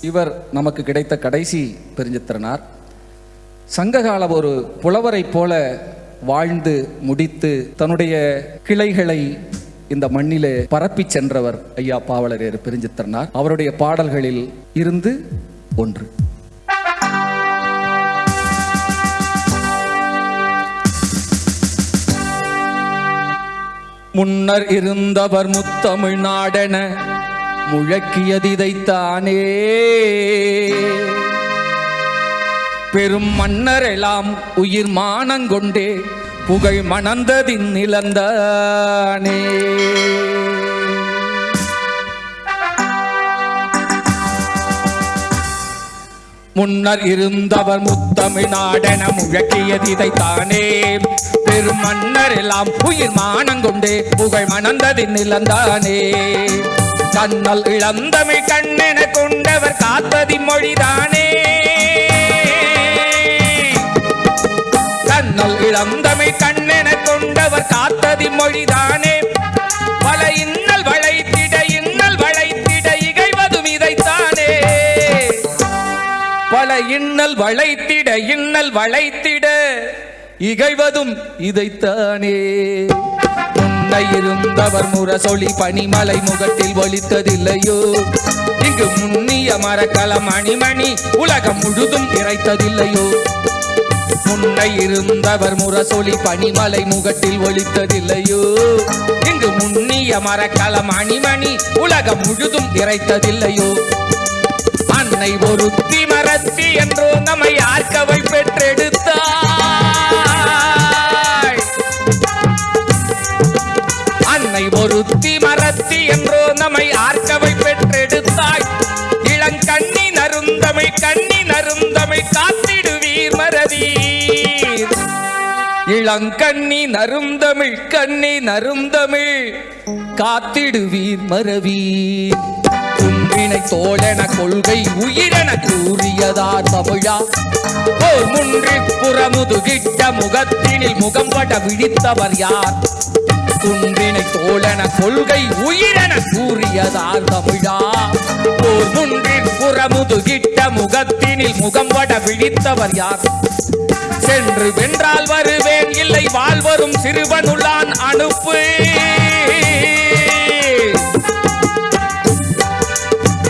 இவர் நமக்கு கிடைத்த கடைசி பெருஞ்சித்திரனார். சங்ககால ஒரு புலவரைப் போல வாழ்ந்து முடித்து தன்னுடைய கிளைகளை இந்த மண்ணிலே பரப்பி சென்றவர் ஐயா பாவலரேர் பெருஞ்சித்திரனார். அவருடைய பாடல்களில் இருந்து ஒன்று. முன்னர் இருந்தவர் முத்தமிழ் நாடென முழக்கியதிதைத்தானே பெரும் மன்னரெல்லாம் உயிர் மானங்கொண்டே புகழ் மணந்ததின் நிலந்தானே. முன்னர் இருந்தவர் முத்தமிழ் நாடென முழக்கியதிதைத்தானே பெரும் மன்னர் எல்லாம் உயிர் மானங்கொண்டே புகழ் மணந்ததின் நிலந்தானே. கண்ணல் இளந்தமிழ் கண்ணென கொண்டவர் காத்ததி மொழிதானே. கண்ணல் இளந்தமிழ் கண்ணென கொண்டவர் காத்ததி மொழிதானே. பல இன்னல் வளைத்திட இன்னல் வளைத்திட இகைவதும் இதைத்தானே. பல இன்னல் வளைத்திட இன்னல் வளைத்திட இகைவதும் இதைத்தானே. முன்னை இருந்தவர் முரசொலி பனிமலை முகத்தில் ஒழித்ததில்லையோ இங்கு முன்னிய மரக்கலம் அணிமணி உலகம் முழுதும் இறைத்ததில்லையோ? முன்னை இருந்தவர் முரசொலி பனிமலை முகத்தில் ஒழித்ததில்லையோ இங்கு முன்னிய மரக்கலம் அணிமணி உலகம் முழுதும் இறைத்ததில்லையோ? அன்னை ஒருத்தி மரத்தி என்றோ நம்மை ஆர்க்கவை பெற்றெடுத்தாய் அன்னை ஒருத்தி மரத்தி என்றோ நம்மை ஆர்க்கவை பெற்றெடுத்தாய். இளங்கண்ணி நருந்தமை கண்ணி நருந்தமை காத்திடுவீர் மறவீர் இளங்கண்ணி நருந்தமிழ் கண்ணி நருந்தமிழ் காத்திடுவீர் மறவீர். குன்றினை தோழன கொள்கை உயிரென கூறியதார் தமிழா. ஓர் முன்றி புறமுதுகிட்ட முகத்தினில் முகம்பட விழித்தவர் யார்? குன்றினை தோழன கொள்கை உயிரென கூறியதார் தமிழா. போர் முன்றின் புறமுதுகிட்ட முகத்தினில் முகம் வட விழித்தவர் யார்? சென்று வென்றால் வருவேன் இல்லை வாழ்வரும் சிறுவனுள்ளான் அனுப்பு.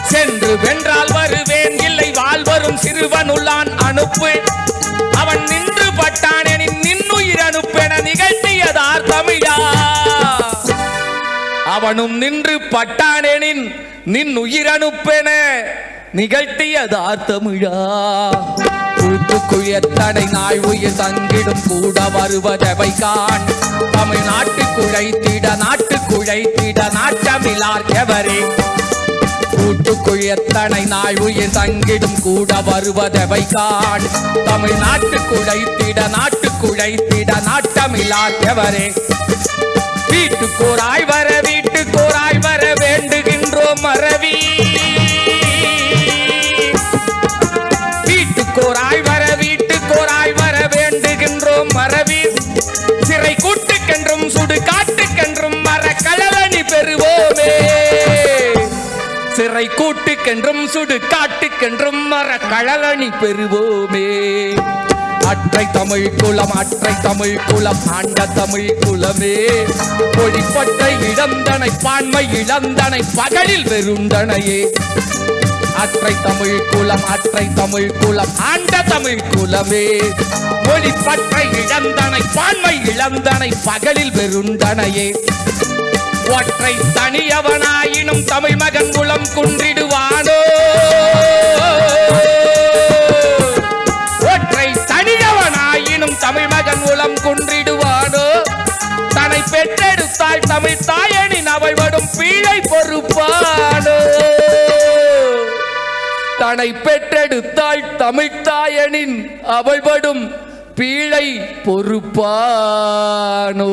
சென்று வென்றால் வருவேன் இல்லை வாழ்வரும் சிறுவனுள்ளான் அவனும் நின்று பட்டானேனின் நின் உயிரனுப்பென நிகழ்த்திய தார்த்தமிழா கூட்டுக்குழத்தடை நாய் உயிர் தங்கிடும் கூட வருவதவை கான் தமிழ்நாட்டு குழைத்திட நாட்டு குழைத்திட நாட்டமிலார் எவரே. கூட்டுக்குள் நாள் உயிர் தங்கிடும் கூட வருவதவை காண். தமிழ்நாட்டு குழைத்திட நாட்டு குழைத்திட நாட்டமில்லார் எவரே. வீட்டுக்கோராய் வர வீட்டுக்கோராய் சிறை கூட்டுக்கென்றும் சுடுகாட்டுக்கென்றும் மர கழலணி பெறுவோமே. அற்றை தமிழ் குலம் அற்றை தமிழ் குலம் ஆண்ட தமிழ் குலமே. பொடிப்பட்ட இளந்தனை பான்மை இளந்தனை பகலில் வெறுந்தனையே. அற்றை தமிழ் குலம் அற்றை தமிழ் குலம் ஆண்ட தமிழ் குலமே. மொழிப்பற்ற இழந்தனை பான்மை இழந்தனை பகலில் வெறுந்தனையே. ஒற்றை தனியவனாயினும் தமிழ் மகன் குலம் குன்றிடுவானோ? ஒற்றை தனியவனாயினும் தமிழ் மகன் குலம் குன்றிடுவானோ? தன்னை பெற்றெடுத்தாய் தமிழ் தாயனின் அவள் வடும் பீழை பொறுப்பானோ? தன்னை பெற்றெடுத்தாள் தமிழ் தாயனின் அவள் படும் பீழை பொறுப்பானோ?